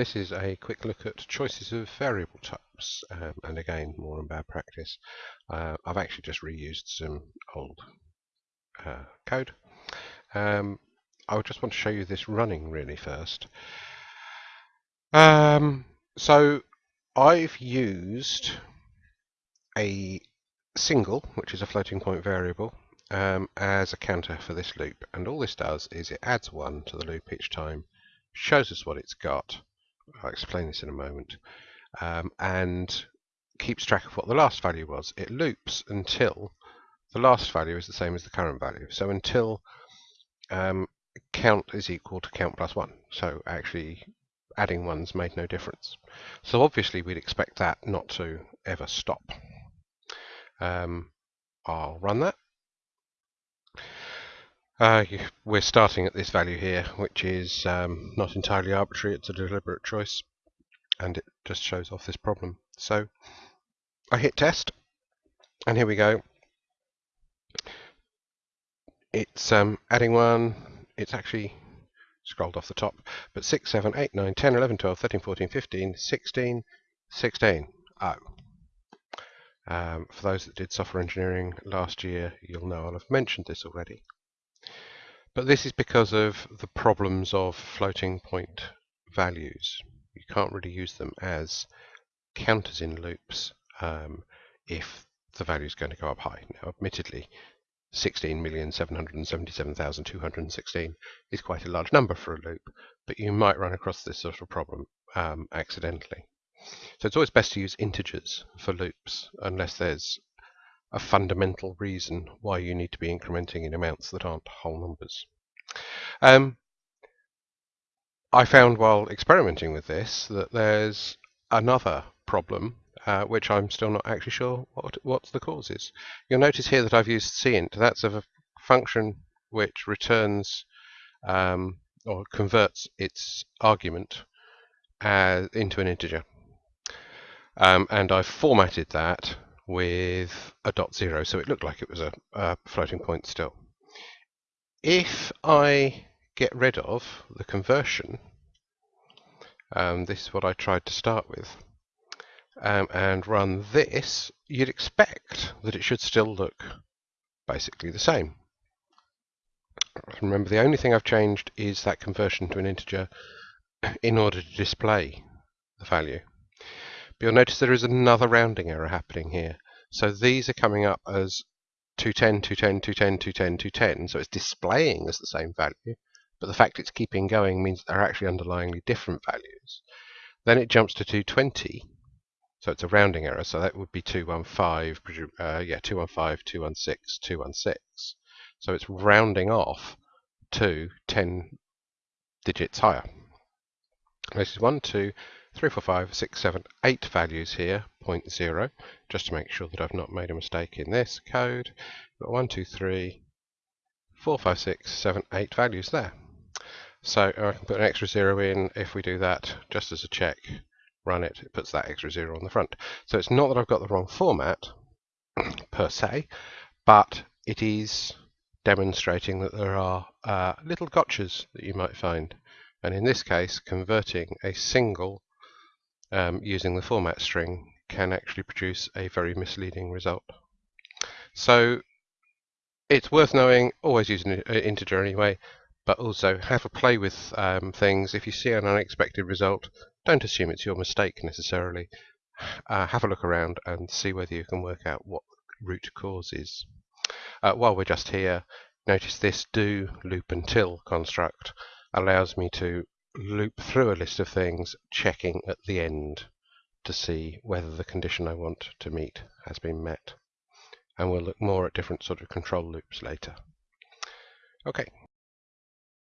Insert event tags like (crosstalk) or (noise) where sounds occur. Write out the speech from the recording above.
This is a quick look at choices of variable types, um, and again, more on bad practice. Uh, I've actually just reused some old uh, code. Um, I just want to show you this running really first. Um, so I've used a single, which is a floating point variable, um, as a counter for this loop. And all this does is it adds one to the loop each time, shows us what it's got, I'll explain this in a moment, um, and keeps track of what the last value was. It loops until the last value is the same as the current value. So until um, count is equal to count plus 1. So actually adding ones made no difference. So obviously we'd expect that not to ever stop. Um, I'll run that. Uh, we're starting at this value here, which is um, not entirely arbitrary, it's a deliberate choice, and it just shows off this problem. So I hit test, and here we go. It's um, adding one, it's actually scrolled off the top, but 6, 7, 8, 9, 10, 11, 12, 13, 14, 15, 16, 16. Oh. Um, for those that did software engineering last year, you'll know I'll have mentioned this already. But this is because of the problems of floating point values. You can't really use them as counters in loops um, if the value is going to go up high. Now, admittedly, 16,777,216 is quite a large number for a loop, but you might run across this sort of problem um, accidentally. So it's always best to use integers for loops unless there's a fundamental reason why you need to be incrementing in amounts that aren't whole numbers. Um, I found while experimenting with this that there's another problem uh, which I'm still not actually sure what what the cause is. You'll notice here that I've used cint. That's a function which returns um, or converts its argument as, into an integer. Um, and I've formatted that with a dot zero, so it looked like it was a, a floating point still. If I get rid of the conversion, um, this is what I tried to start with, um, and run this, you'd expect that it should still look basically the same. Remember, the only thing I've changed is that conversion to an integer in order to display the value. But you'll notice there is another rounding error happening here. So these are coming up as 210, 210, 210, 210, 210. So it's displaying as the same value, but the fact it's keeping going means they're actually underlyingly different values. Then it jumps to 220. So it's a rounding error. So that would be 215, uh, yeah, 215, 216, 216. So it's rounding off to 10 digits higher. This is 1, 2, three, four, five, six, seven, eight values here, point zero, just to make sure that I've not made a mistake in this code. Got one, two, three, four, five, six, seven, eight values there. So I can put an extra zero in if we do that just as a check, run it, it puts that extra zero on the front. So it's not that I've got the wrong format (clears throat) per se, but it is demonstrating that there are uh, little gotchas that you might find. And in this case, converting a single um, using the format string can actually produce a very misleading result. So it's worth knowing, always use an integer anyway, but also have a play with um, things. If you see an unexpected result, don't assume it's your mistake necessarily. Uh, have a look around and see whether you can work out what root cause is. Uh, while we're just here, notice this do loop until construct allows me to loop through a list of things, checking at the end to see whether the condition I want to meet has been met. And we'll look more at different sort of control loops later. Okay,